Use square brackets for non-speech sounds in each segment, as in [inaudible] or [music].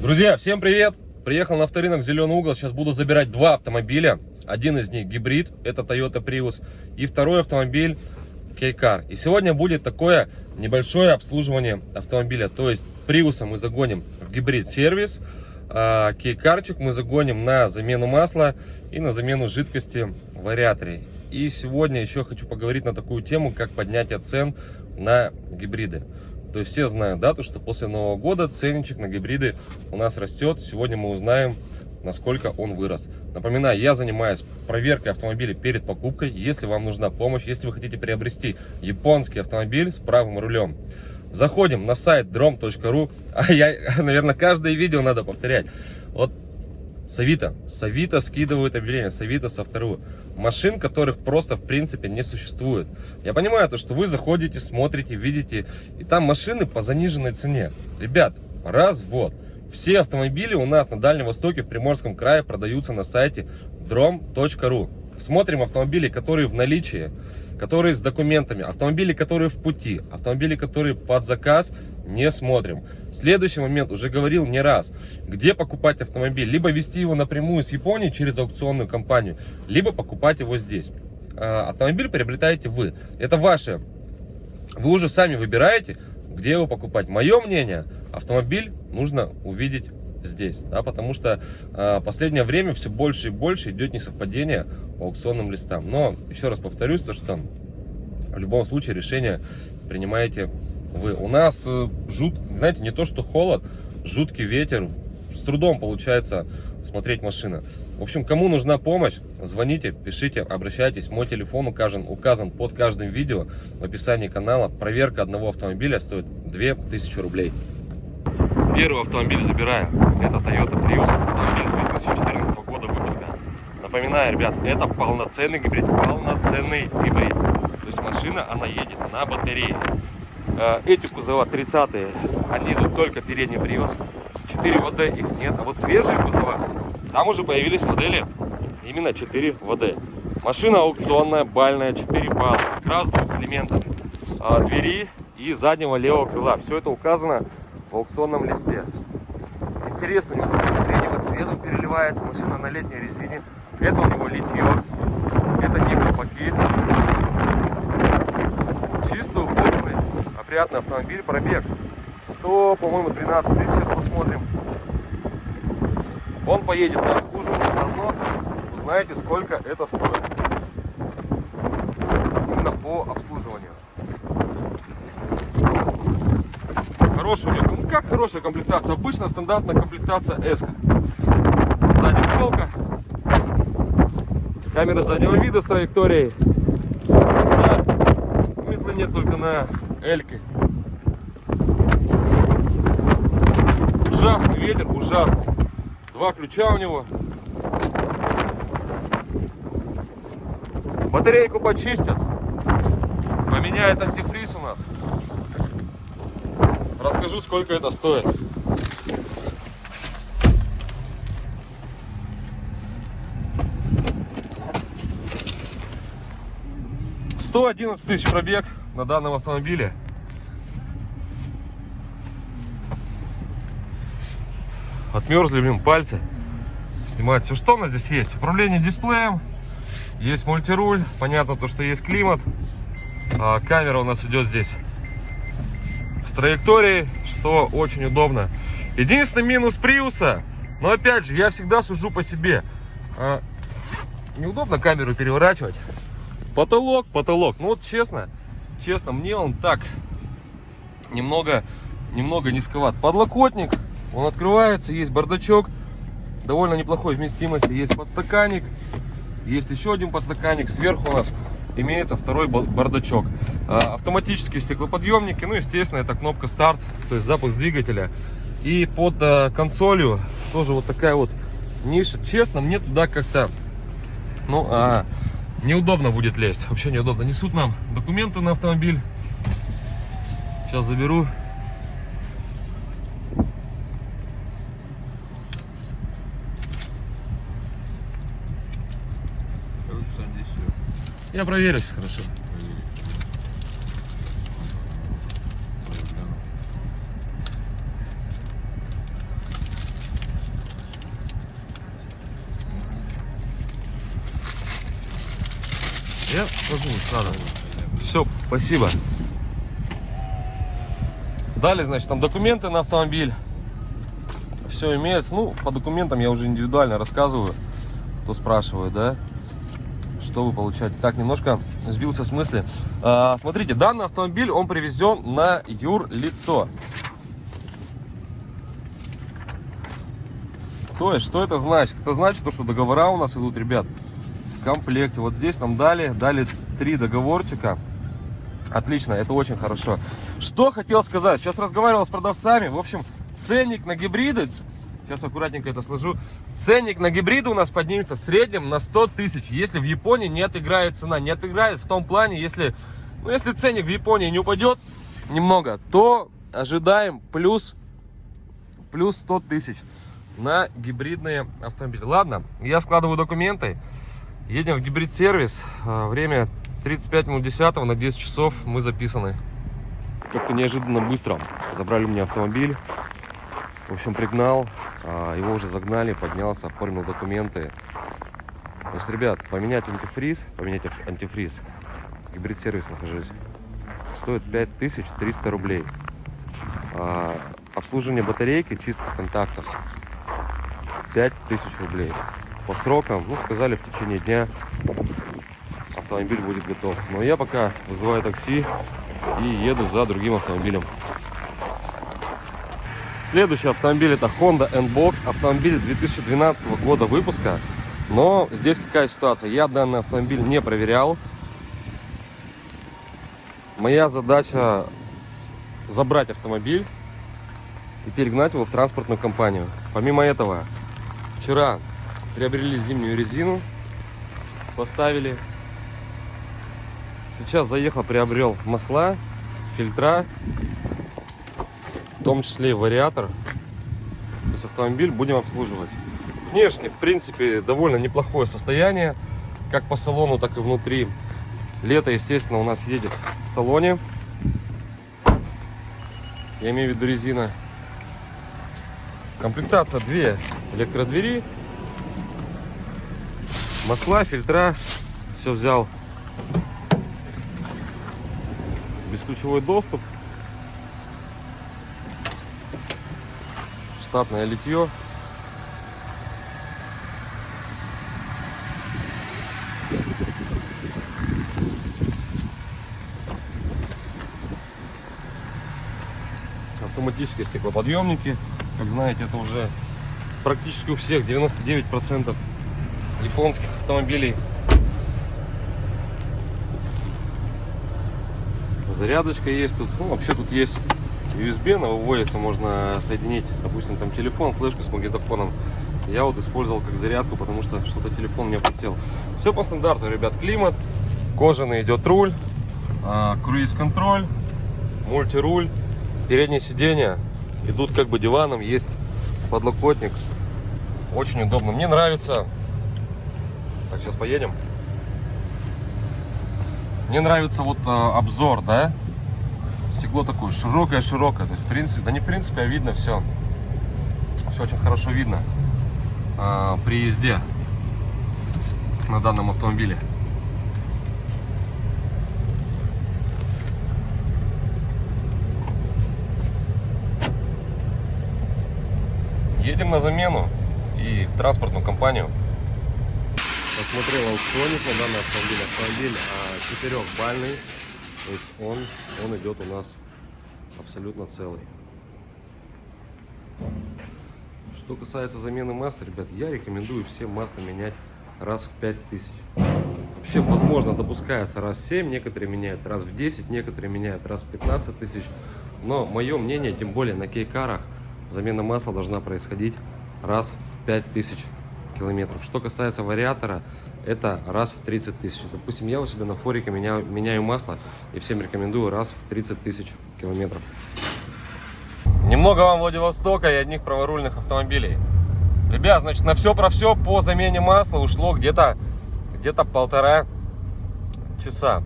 Друзья, всем привет! Приехал на авторынок Зеленый угол. Сейчас буду забирать два автомобиля. Один из них гибрид, это Toyota Prius. И второй автомобиль Кейкар. И сегодня будет такое небольшое обслуживание автомобиля. То есть Prius мы загоним в гибрид сервис. А Кейкарчик мы загоним на замену масла и на замену жидкости в вариаторе. И сегодня еще хочу поговорить на такую тему, как поднятие цен на гибриды. То есть все знают, да, то, что после Нового года ценничек на гибриды у нас растет. Сегодня мы узнаем, насколько он вырос. Напоминаю, я занимаюсь проверкой автомобиля перед покупкой. Если вам нужна помощь, если вы хотите приобрести японский автомобиль с правым рулем, заходим на сайт drom.ru. [laughs] А я, наверное, каждое видео надо повторять. Вот Савита. Савита скидывают объявления. Савита со второго машин, которых просто в принципе не существует. Я понимаю то, что вы заходите, смотрите, видите, и там машины по заниженной цене. Ребят, развод. Все автомобили у нас на Дальнем Востоке, в Приморском крае продаются на сайте drom.ru. Смотрим автомобили, которые в наличии, которые с документами, автомобили, которые в пути, автомобили, которые под заказ, не смотрим. Следующий момент, уже говорил не раз, где покупать автомобиль. Либо вести его напрямую с Японии через аукционную компанию, либо покупать его здесь. А, автомобиль приобретаете вы. Это ваше. Вы уже сами выбираете, где его покупать. Мое мнение, автомобиль нужно увидеть здесь, да, потому что э, последнее время все больше и больше идет несовпадение по аукционным листам. Но еще раз повторюсь, то что в любом случае решение принимаете вы. У нас э, жут, знаете, не то что холод, жуткий ветер, с трудом получается смотреть машина. В общем, кому нужна помощь, звоните, пишите, обращайтесь. Мой телефон указан, указан под каждым видео в описании канала. Проверка одного автомобиля стоит 2000 рублей. Первый автомобиль забираю. Это Toyota Prius, автомобиль 2014 года выпуска. Напоминаю, ребят, это полноценный гибрид, полноценный гибрид. То есть машина, она едет на батарее. Э, эти кузова 30-е, они идут только передний привод. 4 ВД их нет. А вот свежие кузова, там уже появились модели именно 4 ВД. Машина аукционная, бальная, 4 балла. Как раз двух элементов. А, двери и заднего левого крыла. Все это указано в аукционном листе. Интересно, у него сиреневый цветом переливается. Машина на летней резине. Это у него литье. Это не колпаки. Опрятный автомобиль. Пробег 100, по-моему, 12 тысяч. Сейчас посмотрим. Он поедет на обслуживание заодно. Узнаете, сколько это стоит. Именно по обслуживанию. Хорошая у него, ну как хорошая комплектация? Обычно стандартная комплектация S. Сзади полка. Камера заднего вида с траекторией. Метлы нет только на Эльке. Ужасный ветер, ужасный. Два ключа у него. Батарейку почистят. Поменяет антифриз у нас. Расскажу, сколько это стоит. Сто одиннадцать тысяч пробег на данном автомобиле. Отмерзли, блин, пальцы. Снимать все, что у нас здесь есть. Управление дисплеем, есть мультируль, понятно то, что есть климат. А, камера у нас идет здесь с траекторией, что очень удобно. Единственный минус Приуса, но опять же, я всегда сужу по себе. А, неудобно камеру переворачивать. Потолок, потолок. Ну вот честно, честно, мне он так немного, немного низковат. Подлокотник, он открывается, есть бардачок, довольно неплохой вместимости. Есть подстаканник, есть еще один подстаканник. Сверху у нас имеется второй бардачок. А, автоматические стеклоподъемники, ну, естественно, это кнопка старт, то есть запуск двигателя. И под а, консолью тоже вот такая вот ниша. Честно, мне туда как-то, ну, а, неудобно будет лезть. Вообще неудобно. Несут нам документы на автомобиль. Сейчас заберу. Я проверю сейчас хорошо. Я сложу сразу. Все, спасибо. Далее, значит, там документы на автомобиль. Все имеется. Ну, по документам я уже индивидуально рассказываю, кто спрашивает, да, что вы получаете. Так, немножко сбился с мысли. А, смотрите, данный автомобиль, он привезен на юрлицо. То есть, что это значит? Это значит, то, что договора у нас идут, ребят, комплекте. Вот здесь нам дали, дали три договорчика. Отлично, это очень хорошо. Что хотел сказать? Сейчас разговаривал с продавцами. В общем, ценник на гибриды, сейчас аккуратненько это сложу. Ценник на гибриды у нас поднимется в среднем на 100 тысяч. Если в Японии не отыграет цена. Не отыграет в том плане, если, ну, если ценник в Японии не упадет немного, то ожидаем плюс, плюс 100 тысяч на гибридные автомобили. Ладно, я складываю документы. Едем в гибрид-сервис. А, время 35 минут 10 на 10 часов мы записаны. Как-то неожиданно быстро забрали мне автомобиль. В общем, пригнал. А, его уже загнали, поднялся, оформил документы. То есть, ребят, поменять антифриз, поменять антифриз, гибрид-сервис нахожусь, стоит 5300 рублей. А, обслуживание батарейки, чистка контактов 5000 рублей. По срокам, ну, сказали, в течение дня автомобиль будет готов. Но я пока вызываю такси и еду за другим автомобилем. Следующий автомобиль это Honda N-Box. Автомобиль 2012 года выпуска. Но здесь какая ситуация? Я данный автомобиль не проверял. Моя задача забрать автомобиль и перегнать его в транспортную компанию. Помимо этого, Вчера приобрели зимнюю резину, поставили. Сейчас заехал, приобрел масла, фильтра, в том числе и вариатор. То есть автомобиль будем обслуживать. Внешне, в принципе, довольно неплохое состояние, как по салону, так и внутри. Лето, естественно, у нас едет в салоне. Я имею в виду резина. Комплектация 2 электродвери, масла, фильтра, все взял. Бесключевой доступ, штатное литье. Автоматические стеклоподъемники. Как знаете, это уже практически у всех 99% японских автомобилей. Зарядочка есть тут. Ну, вообще тут есть USB на выводится, можно соединить, допустим, там телефон, флешку с магнитофоном. Я вот использовал как зарядку, потому что что-то телефон мне подсел. Все по стандарту, ребят. Климат, кожаный идет руль, а, круиз-контроль, мультируль, переднее сиденье идут как бы диваном, есть подлокотник. Очень удобно. Мне нравится. Так, сейчас поедем. Мне нравится вот э, обзор, да? Стекло такое широкое-широкое. То есть, в принципе, да не в принципе, а видно все. Все очень хорошо видно э, при езде на данном автомобиле. Едем на замену и в транспортную компанию. Посмотрел аукционник на данный автомобиль. Автомобиль четырехбальный. То есть он, он идет у нас абсолютно целый. Что касается замены масла, ребят, я рекомендую всем масло менять раз в 5000. Вообще, возможно, допускается раз в 7, некоторые меняют раз в 10, некоторые меняют раз в 15 тысяч. Но мое мнение, тем более на кейкарах, замена масла должна происходить раз в 5000 километров. Что касается вариатора, это раз в 30 тысяч. Допустим, я у себя на форике меняю, меняю масло и всем рекомендую раз в 30 тысяч километров. Немного вам Владивостока и одних праворульных автомобилей. Ребят, значит, на все про все по замене масла ушло где-то где-то полтора часа.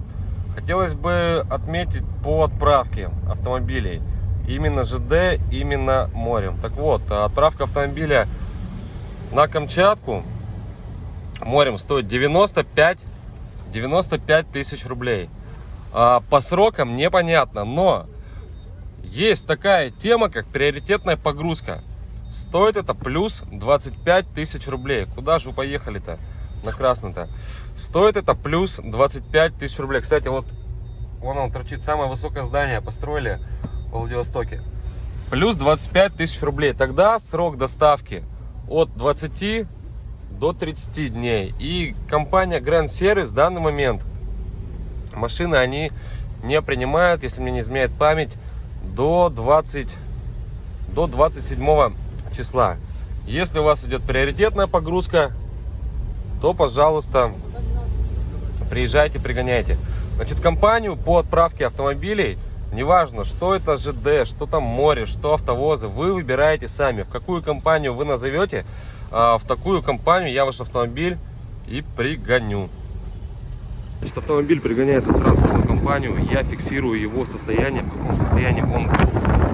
Хотелось бы отметить по отправке автомобилей. Именно ЖД, именно морем. Так вот, отправка автомобиля на Камчатку морем стоит 95 95 тысяч рублей. А, по срокам непонятно, но есть такая тема, как приоритетная погрузка. Стоит это плюс 25 тысяч рублей. Куда же вы поехали-то на красный-то? Стоит это плюс 25 тысяч рублей. Кстати, вот вон он торчит, самое высокое здание построили в Владивостоке. Плюс 25 тысяч рублей. Тогда срок доставки от 20 до 30 дней. И компания Grand Service в данный момент машины они не принимают, если мне не изменяет память, до 20 до 27 числа. Если у вас идет приоритетная погрузка, то, пожалуйста, приезжайте, пригоняйте. Значит, компанию по отправке автомобилей, неважно, что это ЖД, что там море, что автовозы, вы выбираете сами, в какую компанию вы назовете, а, в такую компанию я ваш автомобиль и пригоню. Значит, автомобиль пригоняется в транспортную компанию, я фиксирую его состояние, в каком состоянии он был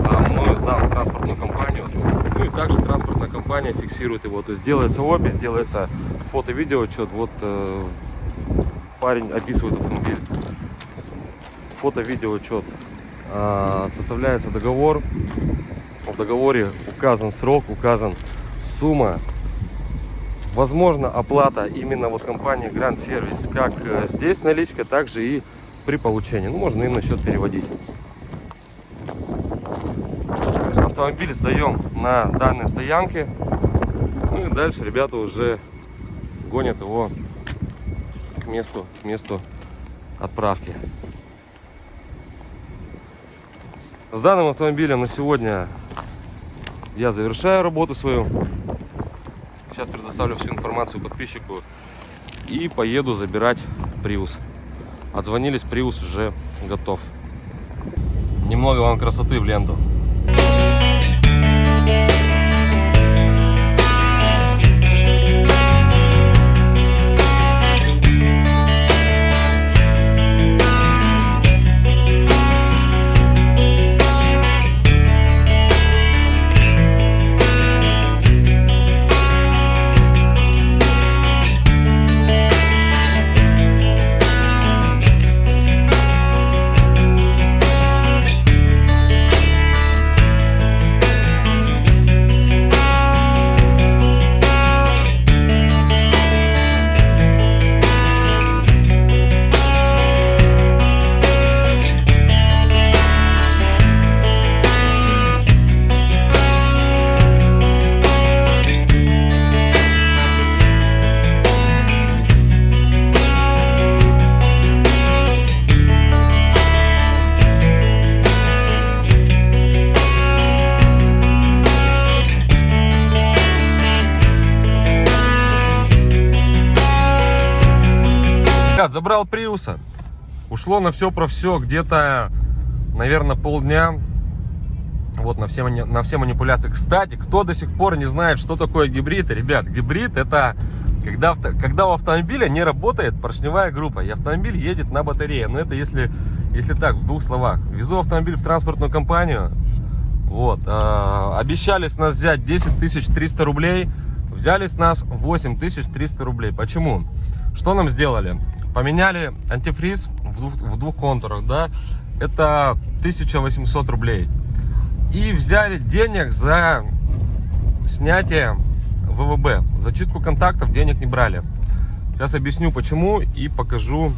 а, мною сдан в транспортную компанию. Ну и также транспортная компания фиксирует его. То есть делается опись, делается фото-видео отчет. Вот э, парень описывает автомобиль. Фото-видео отчет. Э, составляется договор. В договоре указан срок, указан сумма возможно оплата именно вот компании Grand Service, как э, здесь наличка, так же и при получении. Ну, можно и на счет переводить. Автомобиль сдаем на данной стоянке. Ну и дальше ребята уже гонят его к месту, к месту отправки. С данным автомобилем на сегодня я завершаю работу свою. Сейчас предоставлю всю информацию подписчику и поеду забирать Prius. Отзвонились, Prius уже готов. Немного вам красоты в ленту. Ребят, забрал Приуса. Ушло на все про все где-то, наверное, полдня. Вот на все, на все манипуляции. Кстати, кто до сих пор не знает, что такое гибрид, ребят, гибрид это когда, когда у автомобиля не работает поршневая группа, и автомобиль едет на батарее. Но это если, если так, в двух словах. Везу автомобиль в транспортную компанию. Вот. Э, обещали с нас взять 10 300 рублей. Взяли с нас 8 300 рублей. Почему? Что нам сделали? Поменяли антифриз в двух, в двух контурах, да, это 1800 рублей. И взяли денег за снятие ВВБ. За чистку контактов денег не брали. Сейчас объясню почему и покажу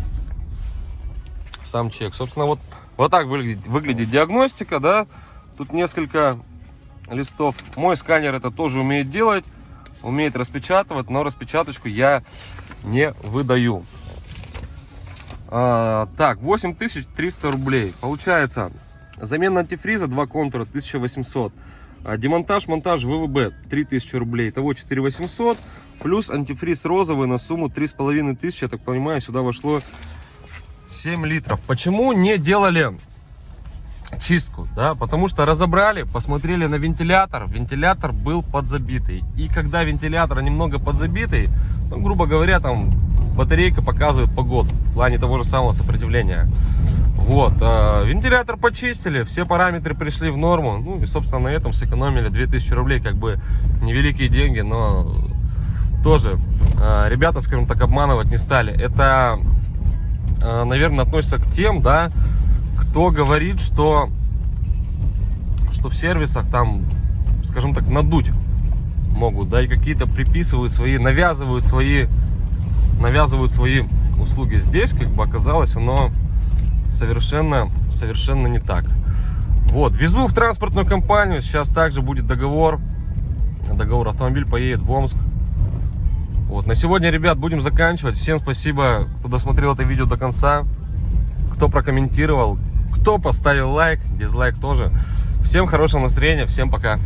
сам чек. Собственно, вот, вот так выглядит, выглядит диагностика, да. Тут несколько листов. Мой сканер это тоже умеет делать, умеет распечатывать, но распечаточку я не выдаю. А, так, 8300 рублей. Получается, замена антифриза, два контура, 1800. А, демонтаж, монтаж ВВБ, 3000 рублей. Итого 4800. Плюс антифриз розовый на сумму 3500. Я так понимаю, сюда вошло 7 литров. Почему не делали чистку, да, потому что разобрали, посмотрели на вентилятор, вентилятор был подзабитый, и когда вентилятор немного подзабитый, ну, грубо говоря, там батарейка показывает погоду в плане того же самого сопротивления. Вот, э, вентилятор почистили, все параметры пришли в норму, ну и, собственно, на этом сэкономили 2000 рублей, как бы невеликие деньги, но тоже э, ребята, скажем так, обманывать не стали. Это наверное, относится к тем, да, кто говорит, что, что в сервисах там, скажем так, надуть могут, да, и какие-то приписывают свои, навязывают свои, навязывают свои услуги. Здесь, как бы, оказалось, оно совершенно, совершенно не так. Вот, везу в транспортную компанию, сейчас также будет договор, договор, автомобиль поедет в Омск. Вот, на сегодня, ребят, будем заканчивать. Всем спасибо, кто досмотрел это видео до конца, кто прокомментировал, кто поставил лайк, дизлайк тоже. Всем хорошего настроения, всем пока.